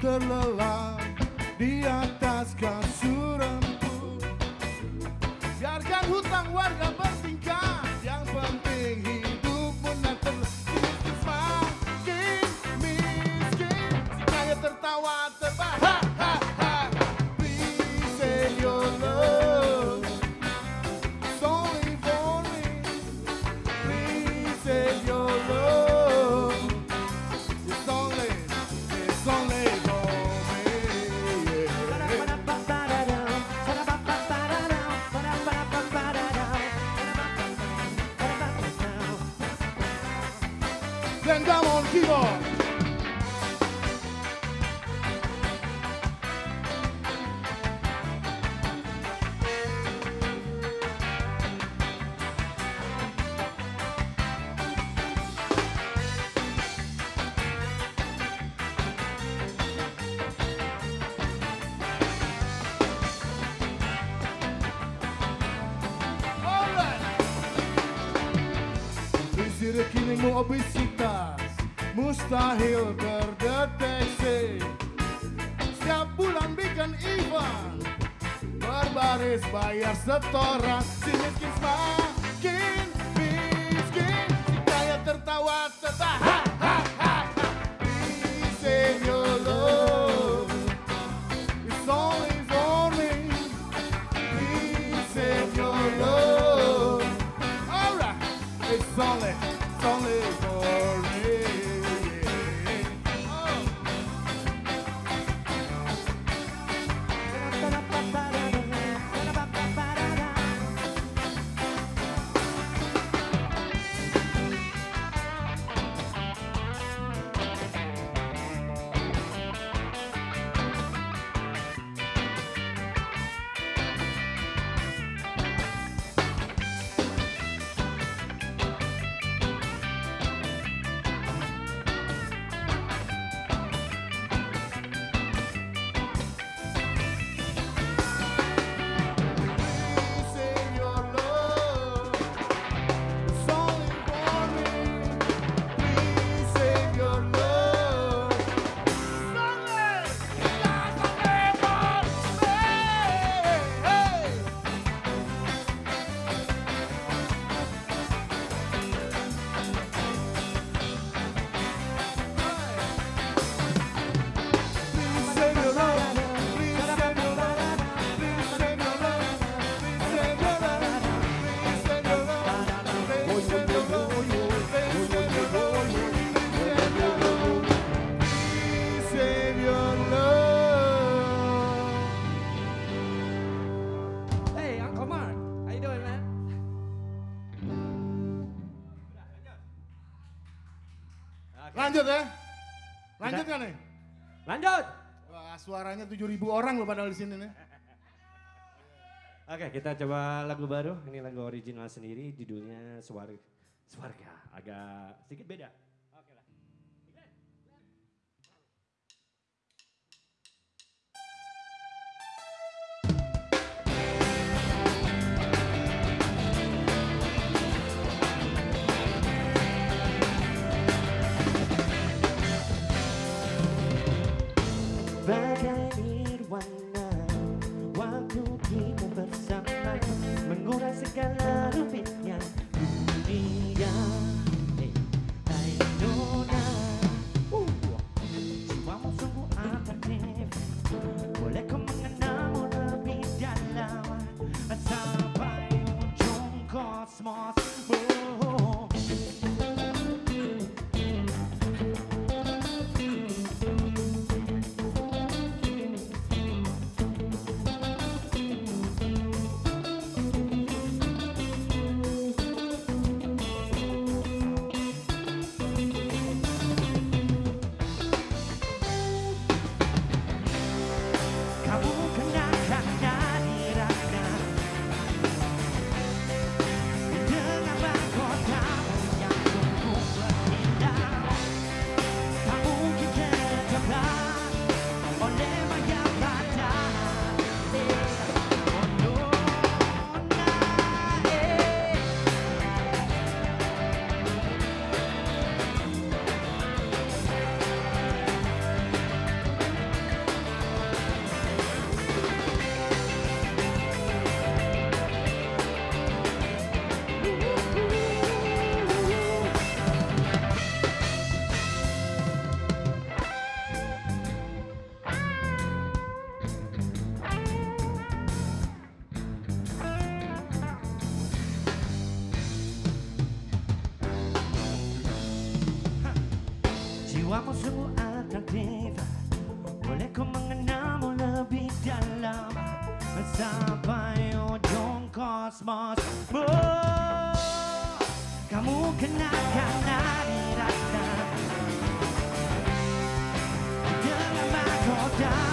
terlelap di atas kaki Vendamos vivos. mustahil terdeteksi. Setiap bulan bikin event. Berbaris bayar setoran. Si miskin semakin miskin. Si kaya tertawa tertahan. Suaranya 7000 orang loh padahal di sini nih. Oke, kita coba lagu baru. Ini lagu original sendiri, judulnya Suarga. Suarga, agak sedikit beda. mas kamu kenakan nari rasa dengan mahkota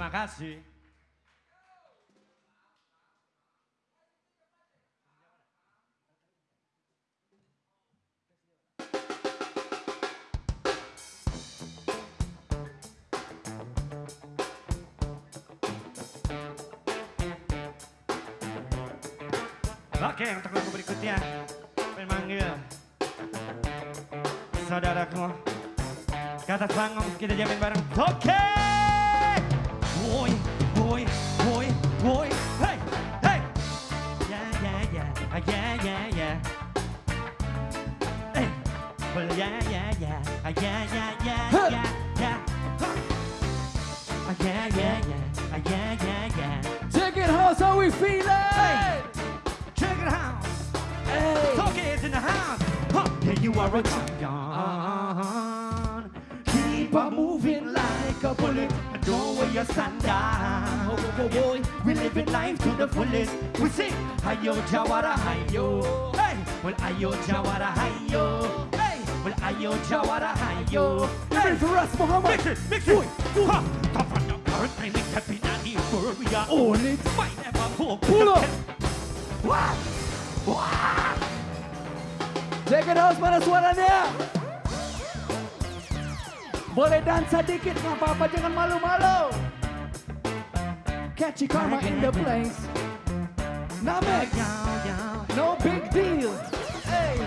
Terima kasih. Oke, untuk lagu berikutnya memanggil saudaraku kata panggung kita jamin bareng. Oke Woi, woi, woi, woi Hey, hey. Ya, ya, ya, ah, ya, ya, ya Hey, well, ya, ya, ya, ah, ya, ya, ya, ya, ya Huh. Ah, ya, ya, ya, ah, ya, ya, ya Take it house, how we feeling? Check it out Hey. Tokyo's in the house. Huh. Yeah, you are a your stand. Oh, oh, oh, oh. We living life to the fullest. We sing, Hayo Jawara Hayo. Hey, well, Ayo Jawara Hayo. Hey, well, Ayo Jawara Hayo. Hey, for us, Muhammad. mix it, mix it. Huh. Come on, the current time, it's happy, and the world we are On it. Might never hope. Pull up. What? What? Take it out, house, mana suaranya? Boleh dansa dikit, nggak apa-apa, jangan malu-malu. Catchy karma in the place. Namek, no big deal. Hey,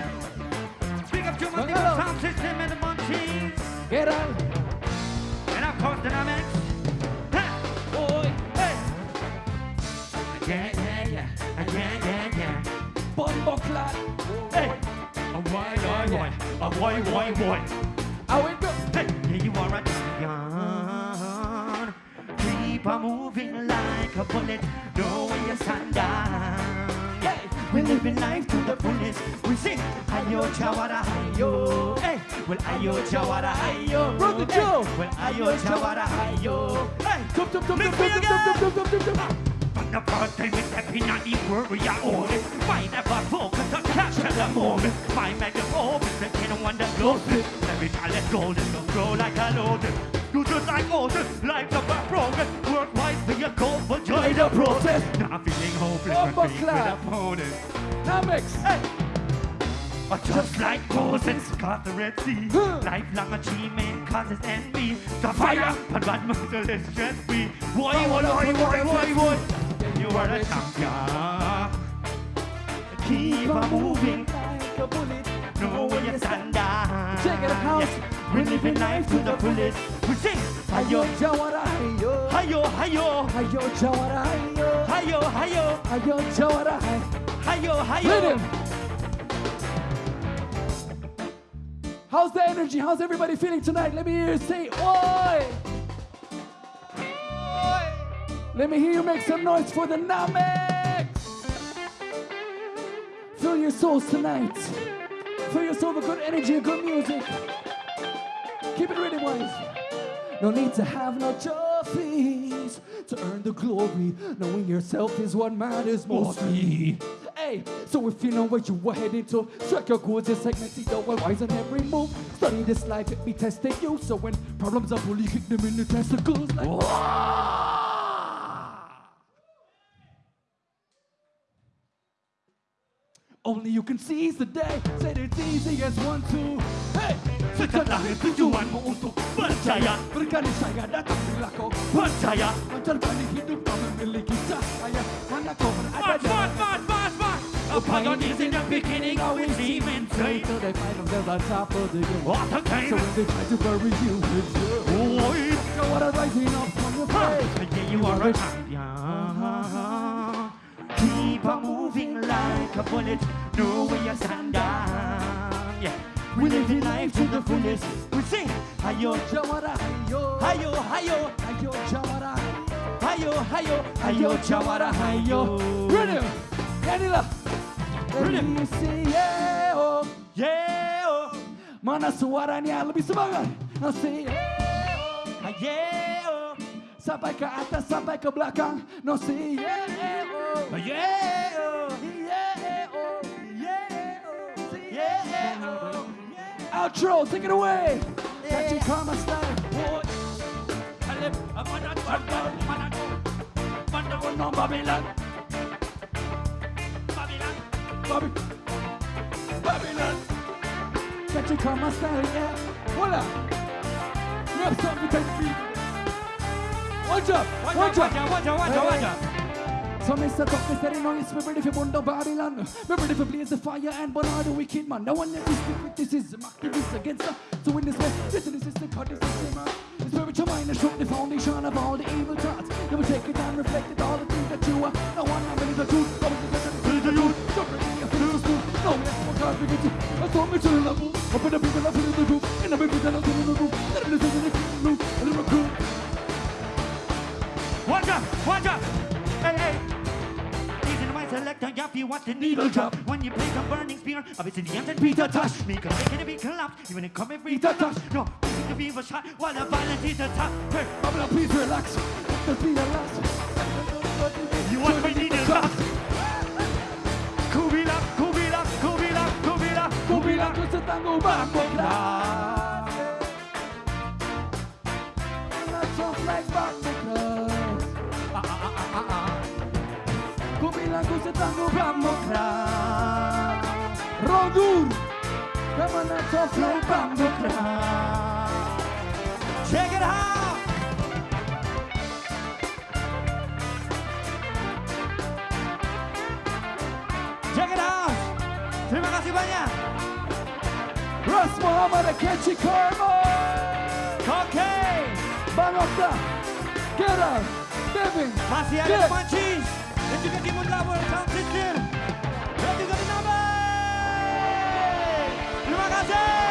Big up to my nigga sound system and the munchies. get on. And of course. Ha! Boy, hey! Yeah, yeah, yeah. Yeah, yeah, yeah. Bombo clat. Hey! A boy, boy, boy. A boy, boy, boy. Go? Hey! You are a champion. Keep on moving like a bullet. Know where you stand down. Yeah! We're living life to the fullest. We sing, Ayo Jawara Ayo. Hey! Well, Ayo Jawara Ayo. Brother Hey! Joe. Well, Ayo Jawara Ayo. Hey! Tum, tum, tum, tum, tum, tum, tum, tum, tum, tum, the first time it's happy, not the word we are on it. Might never focus on capture the moment. My microphone is the kind of one that blows it. Every time it's golden, don't grow like a loaded. You just like older, life of a broken. Work wise for your goal, but joy the process. Not feeling hopeless Bombo when faced with opponents. Namex. Hey! But just like Moses got the Red Sea, Huh. lifelong achievement causes envy. The fire, but what merciless stress free. Boy, boy, boy, boy, boy, boy. You are a champion. Keep on moving, Like a bullet. know where you stand. Check it out. Yes, we're living life to the fullest. We sing, Ayo hayo, Jawara, ayo. hayo, hayo, Ayo Jawara, ayo. hayo, hayo, Ayo Jawara, ayo. hayo, Rhythm. hayo. How's the energy? How's everybody feeling tonight? Let me hear you say, Oi! Let me hear you make some noise for the Namex! Fill your souls tonight. Fill your soul with good energy and good music. Keep it ready, boys. No need to have no trophies to earn the glory. Knowing yourself is what matters mostly. Hey, so if you know where you are heading to, strike your course and segment, see the wise on every move. Study this life, it be testing you. So when problems are bully, kick them in the testicles like. Only you can seize the day. Said it's easy as one, two. Hey! Setelah tujuanmu untuk saya datang bila kau Percaya hidup kau memiliki cahaya Mana kau berada in the beginning always they top of the game What a So when they try to bury you Know what I'm rising up from your face Yeah, you are a champion Keep on moving like a bullet Know where you stand down Yeah We live in life to the fullest We sing Ayo, Jawara hayo ayo, ayo Hayo jawara Ayo, ayo, ayo, jawara, ayo Inilah Brilliant. Let me yeah oh Yeah, oh. Mana suaranya lebih semangat Now say yeah oh. Ah, Yeah, oh. Sampai ke atas sampai ke belakang. No say yeah oh. Ah, Yeah, oh Yeah Outro. Take it away. Catching karma style Boy Alep, amanan, bandar, manado Bandar, no, Babylon Babylon Bobby Babylon Catching karma style yeah Voila You have something to take me Watch up Watch up wajah, wajah, wajah So Mr. Talk is steady noise, we're ready for Mundo Babylon. We're ready for blaze the fire and burn all the wicked man. No one let this stick with this is activists against us. So in this way, this is the cut, is the. The spiritual mind is shook the foundation of all the evil thoughts. You will take it and reflect it, all the things that you are. No one I believe the truth, no one is the truth. So ready, I feel the truth. No one more God to I saw me to the level. The people, I feel the truth. And the are in the room. And the people that are in the. And the room. Wajah, wajah Hey, hey selector, yeah, feel what the needle drop. When you play the burning spear of its Indians and Peter Tosh Me can make it be collapse, even if come every Peter Tosh. No, this is the fever shot. While the violence is attack Hey, Babylon, please relax. Let us be relaxed. You want my needle drop Kubila, kubila, kubila, kubila, Kubila kubila ku setangguh bangkoklah Not Rodur Kamu not soft like bangkoklah Check it out Check it out Terima kasih banyak. Ras Muhammad Akechi Karma. Oke. Bang Okta Gerard. Devin. Masih ada Get. Mancis Dan juga Timun Labor Sound System Gonzalez!